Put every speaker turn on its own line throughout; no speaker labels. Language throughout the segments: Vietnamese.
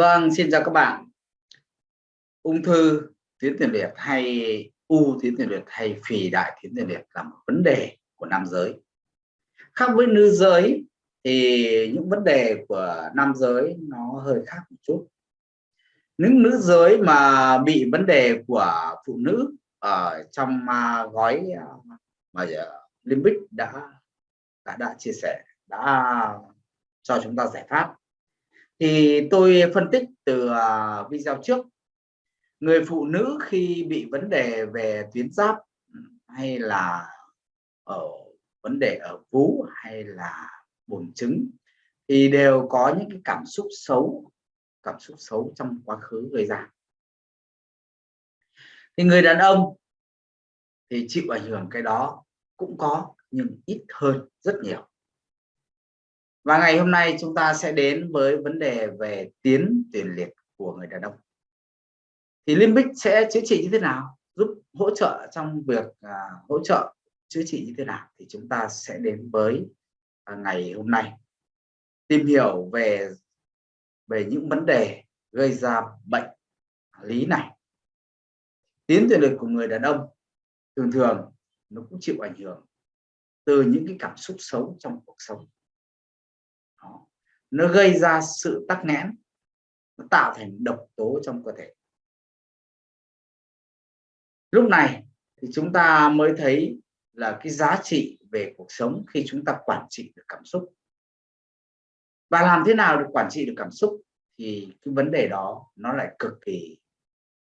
Vâng, xin chào các bạn. Ung thư tuyến tiền liệt hay u tuyến tiền liệt hay phì đại tuyến tiền liệt là một vấn đề của nam giới. Khác với nữ giới thì những vấn đề của nam giới nó hơi khác một chút. Những nữ giới mà bị vấn đề của phụ nữ ở trong à, gói à, mà à, Limbic đã đã đã chia sẻ đã cho chúng ta giải pháp thì tôi phân tích từ à, video trước. Người phụ nữ khi bị vấn đề về tuyến giáp, hay là ở vấn đề ở vú, hay là buồng trứng, thì đều có những cái cảm xúc xấu, cảm xúc xấu trong quá khứ gây ra. Thì người đàn ông thì chịu ảnh hưởng cái đó cũng có, nhưng ít hơn rất nhiều và ngày hôm nay chúng ta sẽ đến với vấn đề về tiến tiền liệt của người đàn ông. Thì limbic sẽ chữa trị như thế nào? Giúp hỗ trợ trong việc à, hỗ trợ chữa trị như thế nào? Thì chúng ta sẽ đến với à, ngày hôm nay. Tìm hiểu về về những vấn đề gây ra bệnh lý này. Tiến tiền liệt của người đàn ông thường thường nó cũng chịu ảnh hưởng từ những cái cảm xúc xấu trong cuộc sống. Đó. nó gây ra sự tắc nghẽn, nó tạo thành độc tố trong cơ thể. Lúc này thì chúng ta mới thấy là cái giá trị về cuộc sống khi chúng ta quản trị được cảm xúc. Và làm thế nào để quản trị được cảm xúc thì cái vấn đề đó nó lại cực kỳ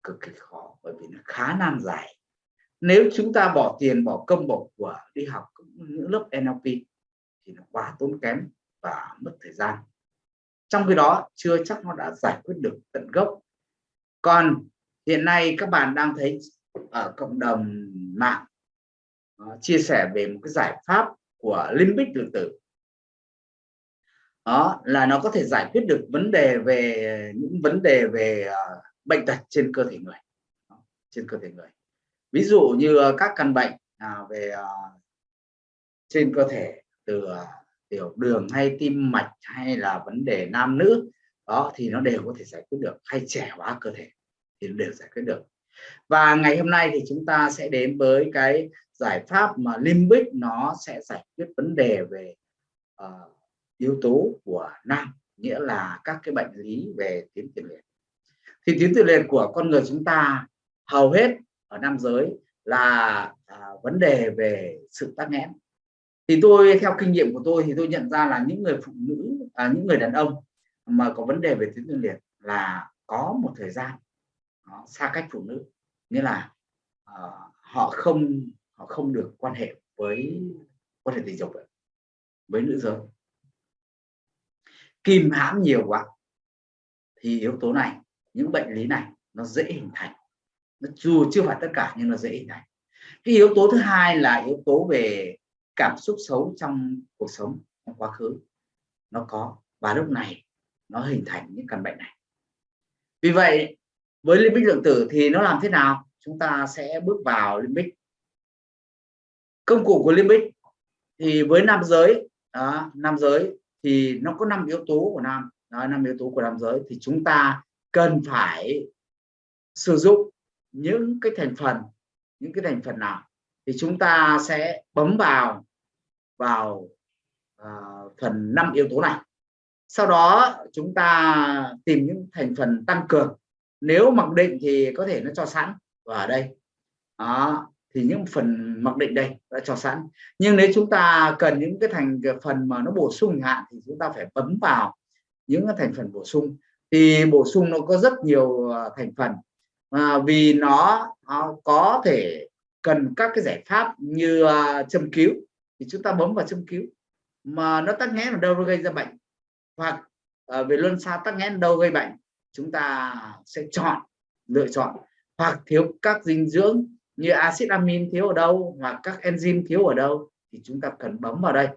cực kỳ khó, bởi vì nó khá nan giải. Nếu chúng ta bỏ tiền, bỏ công, bỏ của đi học những lớp NLP thì nó quá tốn kém và mất thời gian. Trong khi đó chưa chắc nó đã giải quyết được tận gốc. Còn hiện nay các bạn đang thấy ở cộng đồng mạng uh, chia sẻ về một cái giải pháp của limbic lượng tử. Đó là nó có thể giải quyết được vấn đề về những vấn đề về uh, bệnh tật trên cơ thể người. Trên cơ thể người. Ví dụ như các căn bệnh uh, về uh, trên cơ thể từ uh, tiểu đường hay tim mạch hay là vấn đề nam nữ đó thì nó đều có thể giải quyết được hay trẻ hóa cơ thể thì nó đều giải quyết được. Và ngày hôm nay thì chúng ta sẽ đến với cái giải pháp mà limbic nó sẽ giải quyết vấn đề về uh, yếu tố của nam nghĩa là các cái bệnh lý về tuyến tiền liệt. Thì tuyến tiền liệt của con người chúng ta hầu hết ở nam giới là à, vấn đề về sự tắc nghẽn thì tôi theo kinh nghiệm của tôi thì tôi nhận ra là những người phụ nữ à, những người đàn ông mà có vấn đề về tuyến tiền liệt là có một thời gian đó, xa cách phụ nữ. Nghĩa là uh, họ không họ không được quan hệ với quan hệ tình dục với nữ giới. Kìm hãm nhiều quá thì yếu tố này những bệnh lý này nó dễ hình thành. Nó dù chưa phải tất cả nhưng nó dễ hình thành. Cái yếu tố thứ hai là yếu tố về cảm xúc xấu trong cuộc sống trong quá khứ. Nó có và lúc này nó hình thành những căn bệnh này. Vì vậy với limbic lượng tử thì nó làm thế nào? Chúng ta sẽ bước vào limbic. Công cụ của limbic thì với nam giới đó, nam giới thì nó có năm yếu tố của nam. Năm yếu tố của nam giới thì chúng ta cần phải sử dụng những cái thành phần những cái thành phần nào? Thì chúng ta sẽ bấm vào vào uh, phần năm yếu tố này. Sau đó chúng ta tìm những thành phần tăng cường. Nếu mặc định thì có thể nó cho sẵn. Và ở đây đó thì những phần mặc định đây đã cho sẵn. Nhưng nếu chúng ta cần những cái thành phần mà nó bổ sung hạn thì chúng ta phải bấm vào những cái thành phần bổ sung. Thì bổ sung nó có rất nhiều à, thành phần. À, vì nó, nó có thể cần các cái giải pháp như uh, châm cứu. Thì chúng ta bấm vào châm cứu mà nó tắc nghẽn ở đâu nó gây ra bệnh. Hoặc uh, về luân xa tắc nghẽn đâu gây bệnh chúng ta sẽ chọn lựa chọn. Hoặc thiếu các dinh dưỡng như axit amin thiếu ở đâu hoặc các enzyme thiếu ở đâu thì chúng ta cần bấm vào đây.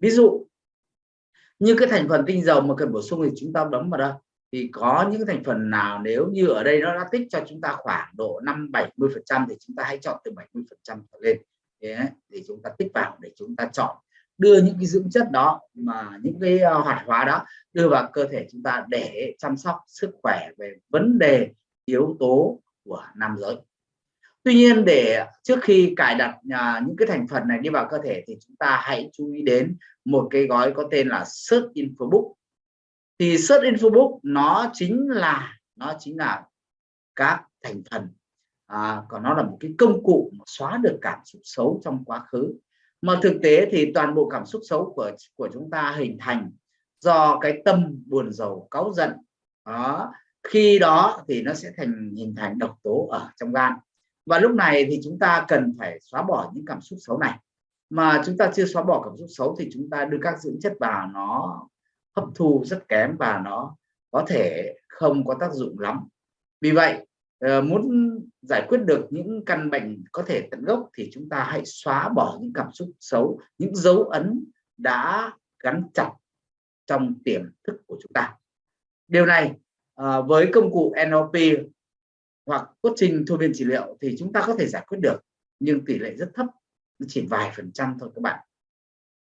Ví dụ như cái thành phần tinh dầu mà cần bổ sung thì chúng ta bấm vào đây thì có những thành phần nào nếu như ở đây nó đã tích cho chúng ta khoảng độ 5 70 phần trăm thì chúng ta hãy chọn từ 70 phần trăm trở lên. Để chúng ta tích vào để chúng ta chọn. Đưa những cái dưỡng chất đó mà những cái ờ, hoạt hóa đó đưa vào cơ thể chúng ta để chăm sóc sức khỏe về vấn đề yếu tố của nam giới. Tuy nhiên để trước khi cài đặt à, những cái thành phần này đi vào cơ thể thì chúng ta hãy chú ý đến một cái gói có tên là search info book thì search info book nó chính là nó chính là các thành phần. À, còn nó là một cái công cụ mà xóa được cảm xúc xấu trong quá khứ. Mà thực tế thì toàn bộ cảm xúc xấu của của chúng ta hình thành do cái tâm buồn rầu cáu giận. Đó khi đó thì nó sẽ thành hình thành độc tố ở trong gan. Và lúc này thì chúng ta cần phải xóa bỏ những cảm xúc xấu này. Mà chúng ta chưa xóa bỏ cảm xúc xấu thì chúng ta đưa các dưỡng chất vào nó hấp thu rất kém và nó có thể không có tác dụng lắm. Vì vậy ờ, muốn giải quyết được những căn bệnh có thể tận gốc thì chúng ta hãy xóa bỏ những cảm xúc xấu, những dấu ấn đã gắn chặt trong tiềm thức của chúng ta. Điều này ờ, với công cụ NLP hoặc coaching thôi miên trị liệu thì chúng ta có thể giải quyết được, nhưng tỷ lệ rất thấp, chỉ vài phần trăm thôi các bạn.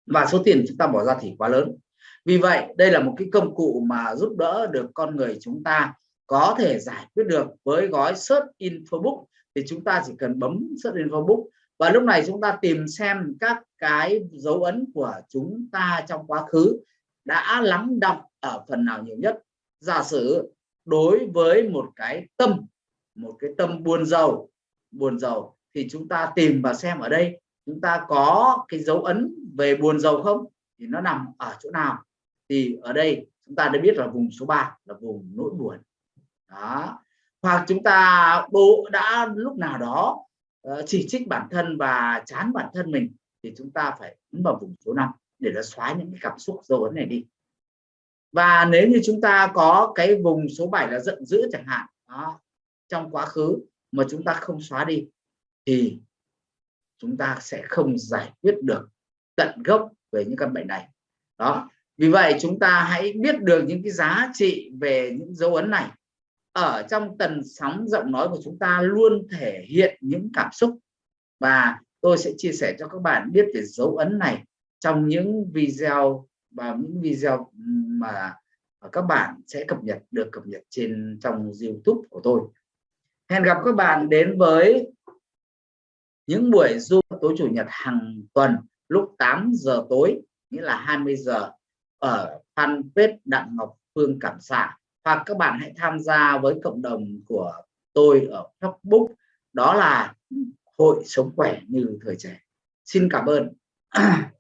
Và số tiền chúng ta bỏ ra thì quá lớn vì vậy, đây là một cái công cụ mà giúp đỡ được con người chúng ta có thể giải quyết được với gói search infobook thì chúng ta chỉ cần bấm search infobook và lúc này chúng ta tìm xem các cái dấu ấn của chúng ta trong quá khứ đã lắng đọng ở phần nào nhiều nhất. Giả sử đối với một cái tâm, một cái tâm buồn giàu buồn giàu thì chúng ta tìm và xem ở đây chúng ta có cái dấu ấn về buồn giàu không? Thì nó nằm ở chỗ nào? Thì ở đây chúng ta đã biết là vùng số 3 là vùng nỗi buồn. Đó. Hoặc chúng ta bố đã lúc nào đó ờ, chỉ trích bản thân và chán bản thân mình thì chúng ta phải ấn vào vùng số 5 để nó xóa những cái cảm xúc dấu ấn này đi. Và nếu như chúng ta có cái vùng số 7 là giận dữ chẳng hạn đó, trong quá khứ mà chúng ta không xóa đi thì chúng ta sẽ không giải quyết được tận gốc về những căn bệnh này. Đó vì vậy chúng ta hãy biết được những cái giá trị về những dấu ấn này ở trong tần sóng giọng nói của chúng ta luôn thể hiện những cảm xúc và tôi sẽ chia sẻ cho các bạn biết về dấu ấn này trong những video và những video mà các bạn sẽ cập nhật, được cập nhật trên trong YouTube của tôi. Hẹn gặp các bạn đến với những buổi Zoom tối chủ nhật hàng tuần lúc 8 giờ tối, nghĩa là 20 giờ ở fanpage Đặng Ngọc Phương Cảm Xạ. Hoặc các bạn hãy tham gia với cộng đồng của tôi ở Facebook. Đó là hội sống khỏe như thời trẻ. Xin cảm ơn.